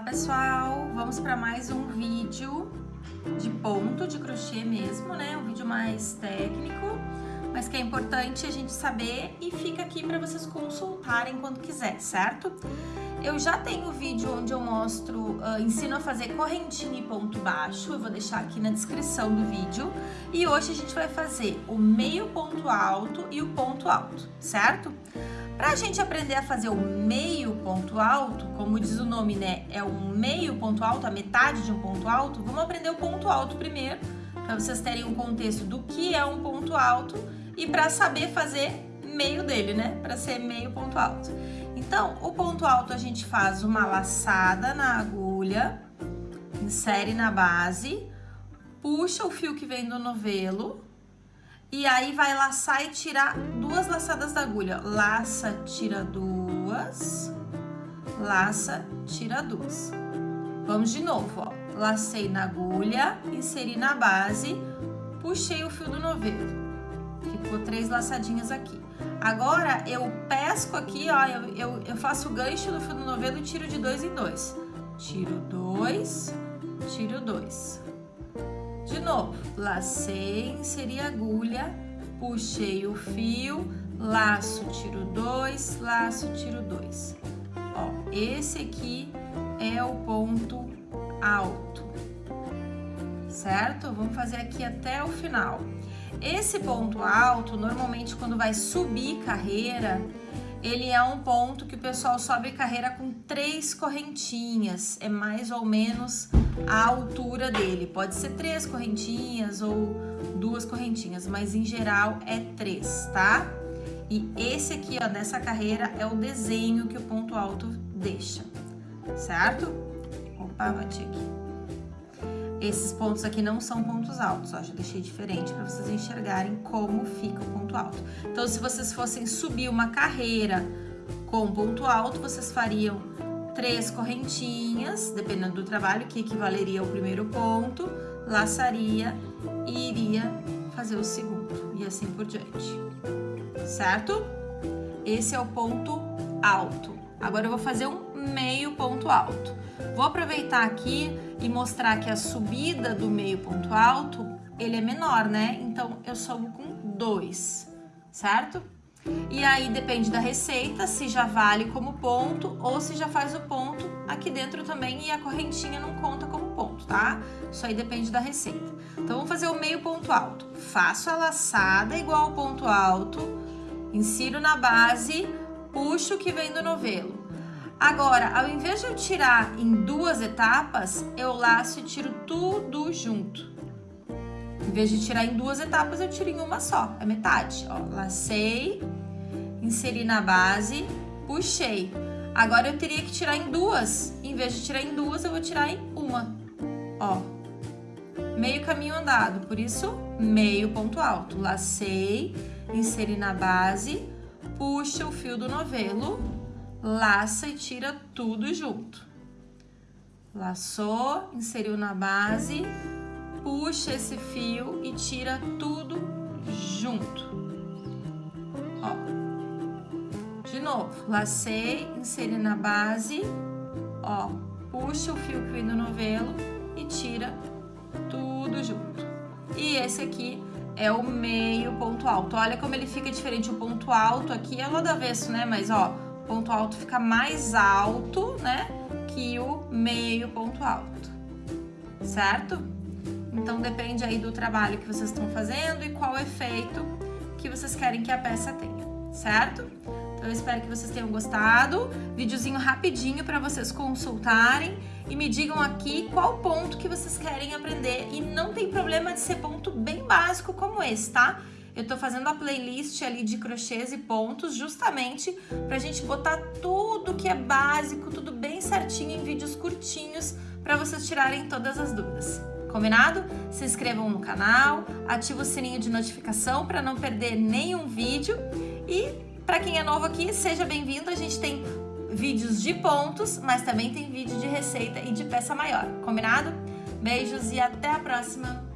Olá pessoal, vamos para mais um vídeo de ponto de crochê mesmo, né? Um vídeo mais técnico, mas que é importante a gente saber e fica aqui para vocês consultarem quando quiser, certo? Eu já tenho vídeo onde eu mostro, uh, ensino a fazer correntinha e ponto baixo, eu vou deixar aqui na descrição do vídeo. E hoje a gente vai fazer o meio ponto alto e o ponto alto, certo? Para a gente aprender a fazer o meio ponto alto, como diz o nome, né, é um meio ponto alto, a metade de um ponto alto, vamos aprender o ponto alto primeiro, para vocês terem um contexto do que é um ponto alto e para saber fazer meio dele, né, para ser meio ponto alto. Então, o ponto alto a gente faz uma laçada na agulha, insere na base, puxa o fio que vem do novelo, e aí vai laçar e tirar duas laçadas da agulha. Laça, tira duas. Laça, tira duas. Vamos de novo, ó. Lacei na agulha, inseri na base, puxei o fio do novelo. Ficou três laçadinhas aqui. Agora, eu pesco aqui, ó, eu, eu, eu faço o gancho do fio do novelo e tiro de dois em dois. Tiro dois, tiro dois. Novo, lacei, inseri a agulha, puxei o fio, laço, tiro dois, laço, tiro dois. Ó, esse aqui é o ponto alto, certo? Vamos fazer aqui até o final. Esse ponto alto, normalmente quando vai subir carreira, ele é um ponto que o pessoal sobe carreira com três correntinhas, é mais ou menos a altura dele. Pode ser três correntinhas ou duas correntinhas, mas em geral é três, tá? E esse aqui, ó, dessa carreira é o desenho que o ponto alto deixa, certo? Opa, bati aqui. Esses pontos aqui não são pontos altos, ó, já deixei diferente para vocês enxergarem como fica o ponto alto. Então, se vocês fossem subir uma carreira com ponto alto, vocês fariam três correntinhas, dependendo do trabalho, que equivaleria ao primeiro ponto, laçaria e iria fazer o segundo, e assim por diante, certo? Esse é o ponto alto. Agora eu vou fazer um meio ponto alto. Vou aproveitar aqui e mostrar que a subida do meio ponto alto, ele é menor, né? Então, eu sobo com dois, certo? E aí depende da receita, se já vale como ponto ou se já faz o ponto aqui dentro também e a correntinha não conta como ponto, tá? Isso aí depende da receita. Então, vamos fazer o meio ponto alto. Faço a laçada igual ao ponto alto, insiro na base, puxo o que vem do novelo. Agora, ao invés de eu tirar em duas etapas, eu laço e tiro tudo junto. Em vez de tirar em duas etapas, eu tiro em uma só, é metade. Ó, lacei, inseri na base, puxei. Agora eu teria que tirar em duas. Em vez de tirar em duas, eu vou tirar em uma. Ó, meio caminho andado, por isso meio ponto alto. Lacei, inseri na base, puxa o fio do novelo, laça e tira tudo junto. Laçou, inseriu na base, puxa esse fio e tira tudo junto. Ó. De novo, lacei, inseri na base, ó, puxa o fio que vem do novelo e tira tudo junto. E esse aqui é o meio ponto alto. Olha como ele fica diferente. O ponto alto aqui é lá do avesso, né? Mas, ó, ponto alto fica mais alto, né, que o meio ponto alto, certo? Então, depende aí do trabalho que vocês estão fazendo e qual efeito que vocês querem que a peça tenha, certo? Então, eu espero que vocês tenham gostado. Videozinho rapidinho para vocês consultarem e me digam aqui qual ponto que vocês querem aprender. E não tem problema de ser ponto bem básico como esse, tá? Eu tô fazendo a playlist ali de crochês e pontos justamente pra gente botar tudo que é básico, tudo bem certinho em vídeos curtinhos para vocês tirarem todas as dúvidas. Combinado? Se inscrevam no canal, ative o sininho de notificação para não perder nenhum vídeo e para quem é novo aqui, seja bem-vindo. A gente tem vídeos de pontos, mas também tem vídeo de receita e de peça maior. Combinado? Beijos e até a próxima!